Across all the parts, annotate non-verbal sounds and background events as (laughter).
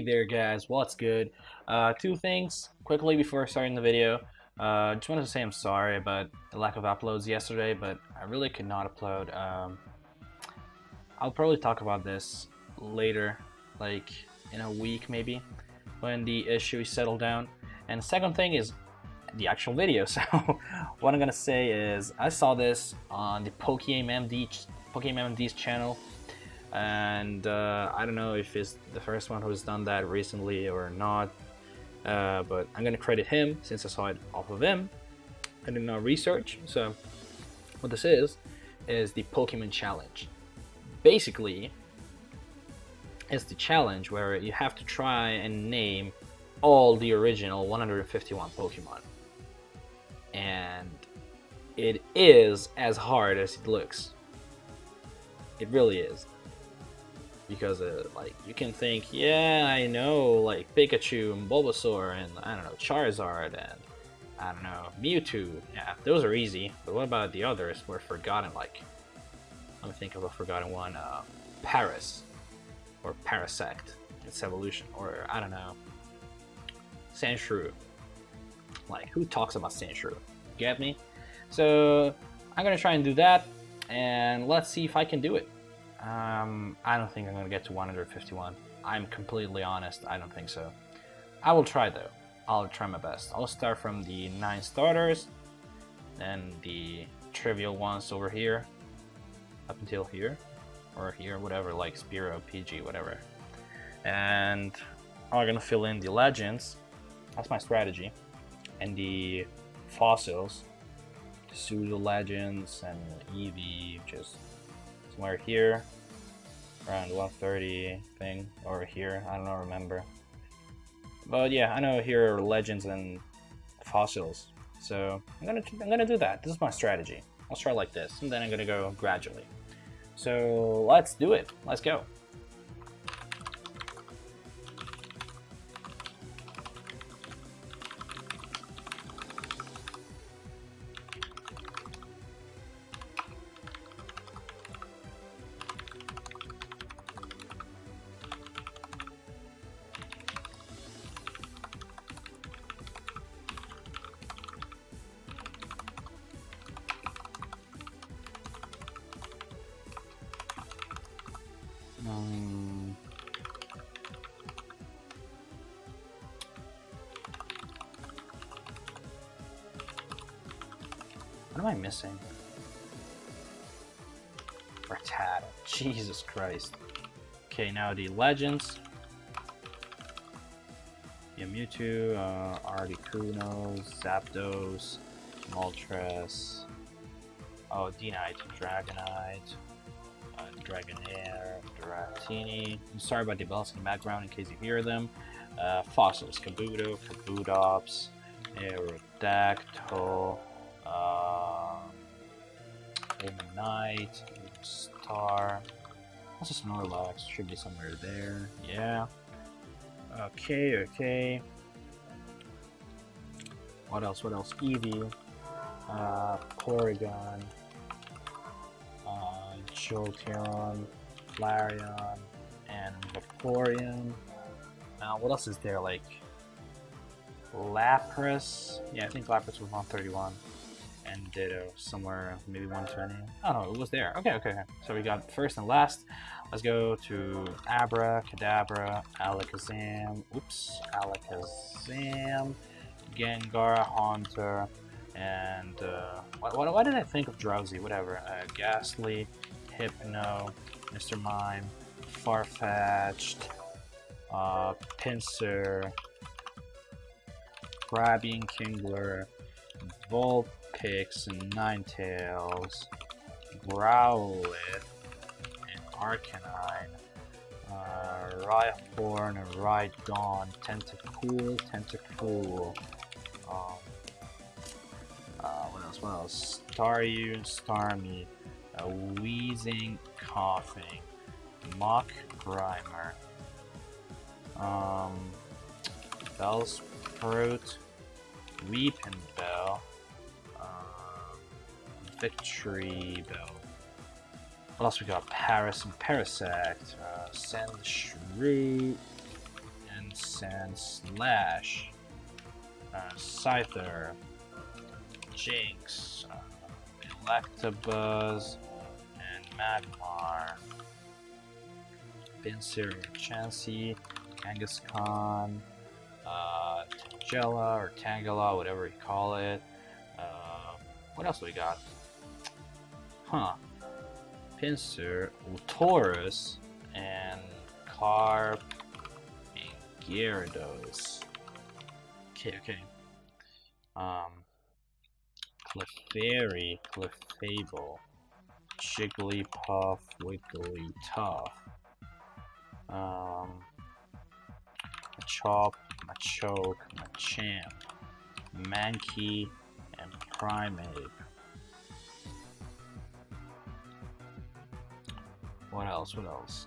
There guys, what's good? Uh, two things quickly before starting the video. Uh, just wanted to say I'm sorry about the lack of uploads yesterday, but I really could not upload. Um, I'll probably talk about this later, like in a week maybe, when the issue is settled down. And the second thing is the actual video. (laughs) So what I'm gonna say is I saw this on the PokeMMD PokeMMD's channel and uh, I don't know if it's the first one who's done that recently or not uh, but I'm gonna credit him since I saw it off of him. I did not research so what this is is the Pokemon challenge. Basically it's the challenge where you have to try and name all the original 151 Pokemon. And it is as hard as it looks. It really is because uh, like you can think, yeah, I know like Pikachu and Bulbasaur and I don't know Charizard and I don't know Mewtwo. Yeah, those are easy. But what about the others? We're forgotten. Like, let me think of a forgotten one. Uh, Paras or Parasect. Its evolution, or I don't know, Sandshrew. Like, who talks about Sandshrew? Get me? So I'm gonna try and do that, and let's see if I can do it. Um, I don't think I'm going to get to 151. I'm completely honest, I don't think so. I will try though. I'll try my best. I'll start from the 9 starters, then the trivial ones over here, up until here, or here, whatever, like Spearow, Pidgey, whatever. And I'm gonna fill in the legends, that's my strategy, and the fossils, the pseudo legends, and Eevee, just somewhere here, around 130 thing, over here, I don't remember. But yeah, I know here are legends and fossils, so I'm gonna I'm gonna do that. This is my strategy. I'll start like this, and then I'm gonna go gradually. So let's do it. Let's go. What am I missing? Rattata. Jesus Christ. Okay, now the legends. Yeah, Mewtwo, uh, Articuno, Zapdos, Moltres, oh, Deanite, Dragonite, uh, Dragonair, Dratini. I'm sorry about the bells in the background in case you hear them. Uh, fossils, Kabuto, Kabutops, Aerodactyl, uh, Knight, Star. What's a Snorlax? Should be somewhere there. Yeah. Okay, okay. What else? What else? Eevee, uh, Porygon, Jolteon, Flareon, and Vaporeon. Now, what else is there? Like Lapras. Yeah, I think Lapras was 131. And Ditto somewhere, maybe 120. Oh no, it was there. Okay, okay, okay. So we got first and last. Let's go to Abra, Kadabra, Alakazam. Oops, Alakazam, Gengar, Haunter, and uh, why, why, did I think of Drowzee? Whatever. Uh, Gastly, Hypno, Mr. Mime, Farfetch'd, uh, Pinsir, Krabby and Kingler, Vulpix and Ninetales, Growlithe, and Arcanine, uh, Rhyhorn and Rhydon, Tentacool, Tentacool, um, uh, what else, what else, Staryu, Starmie, uh, Weezing, Koffing, Muk Grimer, um, Bellsprout, Weepin Bell, um, Victreebel. What else we got? Paras and Parasect, uh, Sandshrew, and Sandslash, uh, Scyther, Jynx, uh, Electabuzz, Magmar, Pinsir, Chansey, Kangaskhan, uh, Tangela or Tangela, whatever you call it. Uh, what else we got? Huh. Pinsir, Tauros, and Carp, and Gyarados. Okay, okay. Um, Clefairy, Clefable, Jigglypuff, Wigglytuff, um, Machop, Machoke, Machamp, Mankey, and Primeape. What else? What else?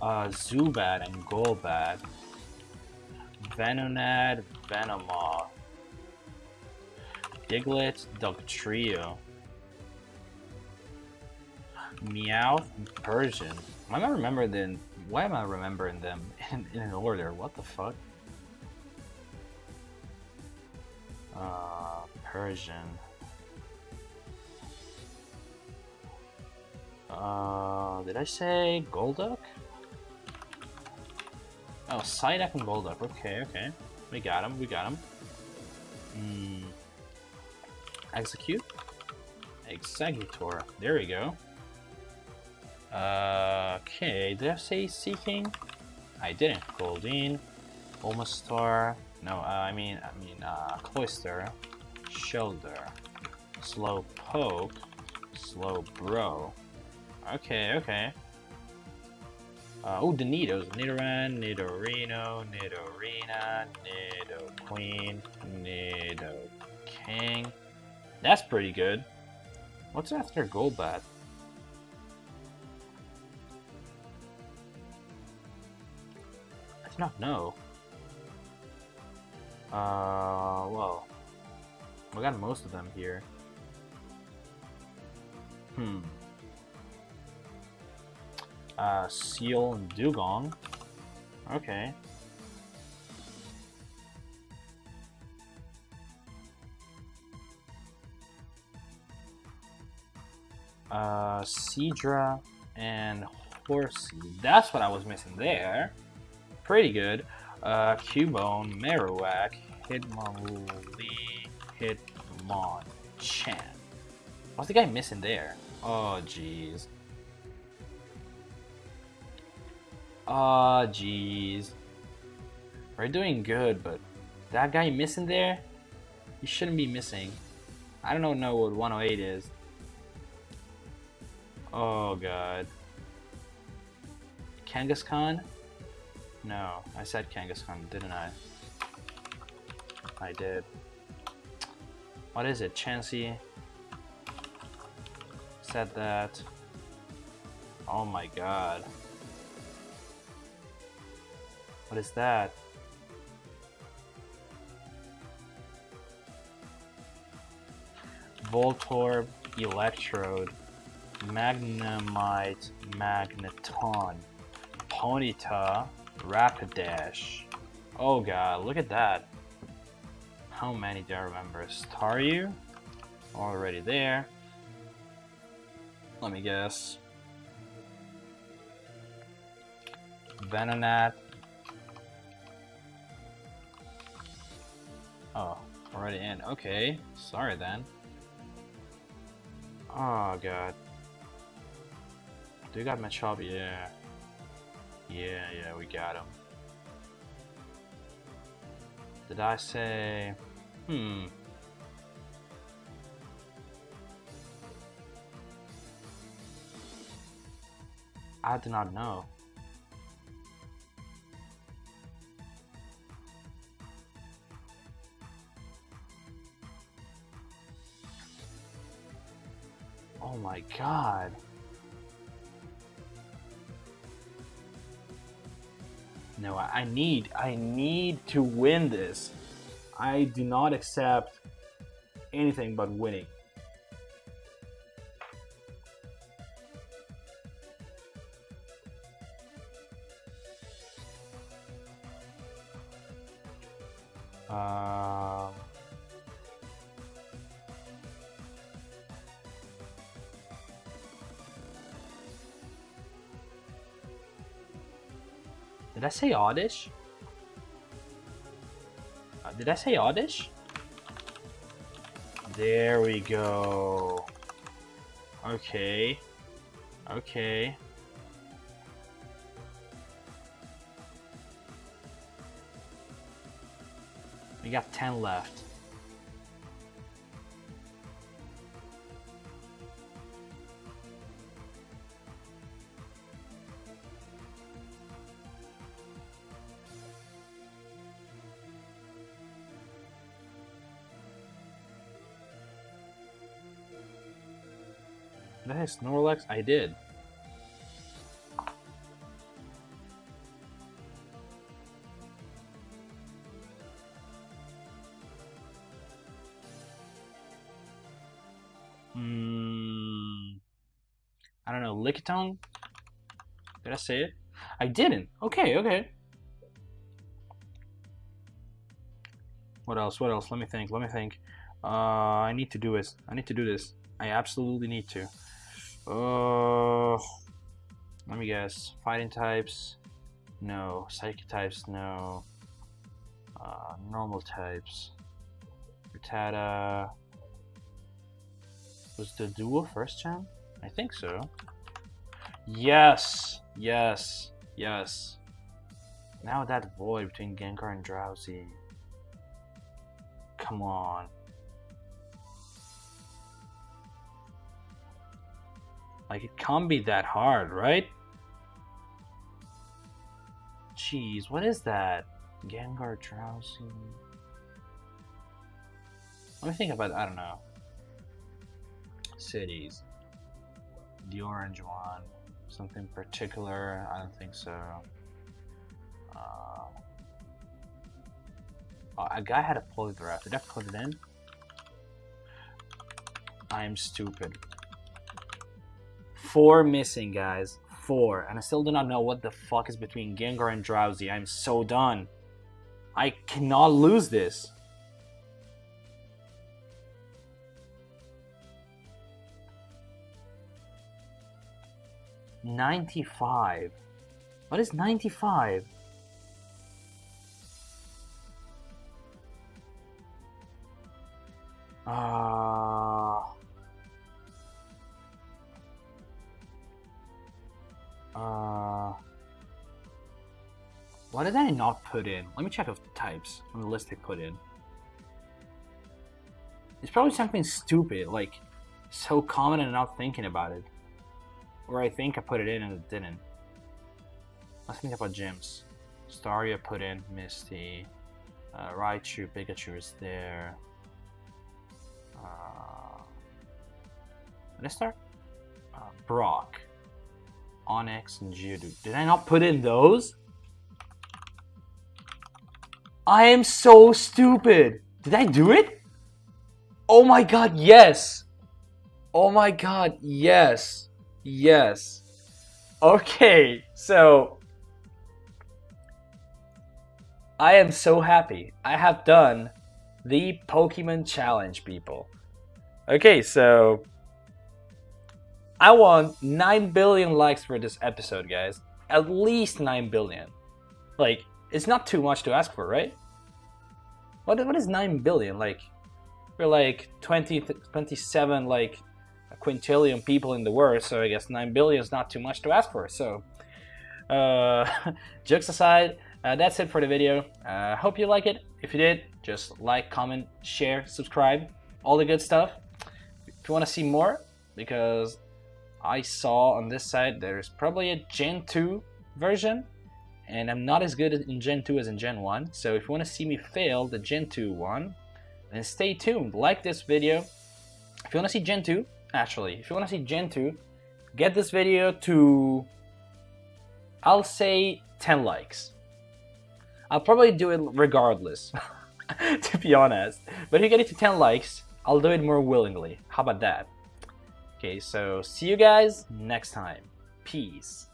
Uh, Zubat and Golbat. Venonat, Venomoth. Diglett, Dugtrio. Meowth, Persian. Why am I remembering them? Why am I remembering them (laughs) in, in an order? What the fuck? Uh, Persian. Uh, did I say Golduck? Oh, Psyduck and Golduck. Okay, okay. We got him, we got him. Exeggcute? Exeggutor. There we go. Uh, okay, did I say Seaking? I didn't. Goldeen, Omastar. No, uh, I mean, I mean, uh, Cloyster. Shellder. Slow Poke. Slow Bro. Okay, okay. Uh, oh, the Nidos. Nidoran, Nidorino, Nidorina, Nidoqueen, Nido King. That's pretty good. What's after Golbat? I do not know. Uh, well, we got most of them here. Hmm. Uh, Seel and Dugong. Okay. Uh, Seadra and Horsea. That's what I was missing there. Pretty good. Uh, Cubone, Marowak, Hitmonlee, Hitmonchan. What's the guy missing there? Oh, jeez. Oh, jeez. We're doing good, but that guy missing there? He shouldn't be missing. I don't know what 108 is. Oh, God. Kangaskhan? No, I said Kangaskhan, didn't I? I did. What is it? Chansey? Said that. Oh my god. What is that? Voltorb, Electrode, Magnemite, Magneton, Ponyta, Rapidash. Oh god, look at that. How many do I remember? Staryu? Already there. Let me guess. Venonat. Oh, already in. Okay, sorry then. Oh god. Do we got Machop? Yeah. Yeah, yeah, we got him. Did I say... Hmm. I do not know. Oh my god. No, I, I need, I need to win this. I do not accept anything but winning. Did I say Oddish? Uh, did I say Oddish? There we go. Okay. Okay. We got 10 left. Did I Snorlax? I did. Hmm. I don't know. Lickitung? Did I say it? I didn't. Okay, okay. What else? What else? Let me think. Let me think. Uh, I need to do this. I need to do this. I absolutely need to. Uh, let me guess. Fighting types? No. Psychic types? No. Uh, normal types. Rattata. Was Doduo first gen? I think so. Yes! Yes! Yes. Now that void between Gengar and Drowzee. Come on. Like, it can't be that hard, right? Jeez, what is that? Gengar Drowzee. Let me think about, I don't know. Cities. The orange one. Something particular? I don't think so. Uh, oh, a guy had a polygraph. Did I put it in? I'm stupid. Four missing, guys. Four. And I still do not know what the fuck is between Gengar and Drowzee. I'm so done. I cannot lose this. Ninety-five. What is ninety-five? Did I not put in? Let me check the types on the list I put in. It's probably something stupid, like so common and not thinking about it. Or I think I put it in and it didn't. Let's think about gyms. Staria put in Misty. Uh, Raichu, Pikachu is there. Uh, start? Uh, Brock. Onix, and Geodude. Did I not put in those? I am so stupid. Did I do it? Oh my god, yes. Oh my god, yes. Yes. Okay, so I am so happy. I have done the Pokemon Challenge, people. Okay, so I want 9 billion likes for this episode, guys. At least 9 billion. Like, it's not too much to ask for, right? What, what is 9 billion? Like, we're like 20, 27, like, a quintillion people in the world, so I guess 9 billion is not too much to ask for. So, uh, (laughs) jokes aside, uh, that's it for the video. I uh, hope you like it. If you did, just like, comment, share, subscribe, all the good stuff. If you want to see more, because I saw on this side there's probably a Gen 2 version and I'm not as good in Gen 2 as in Gen 1 so if you want to see me fail the Gen 2 one then stay tuned. Like this video. If you want to see Gen 2 actually if you want to see Gen 2 get this video to I'll say 10 likes. I'll probably do it regardless (laughs) to be honest. But if you get it to 10 likes I'll do it more willingly. How about that? Okay, so see you guys next time. Peace.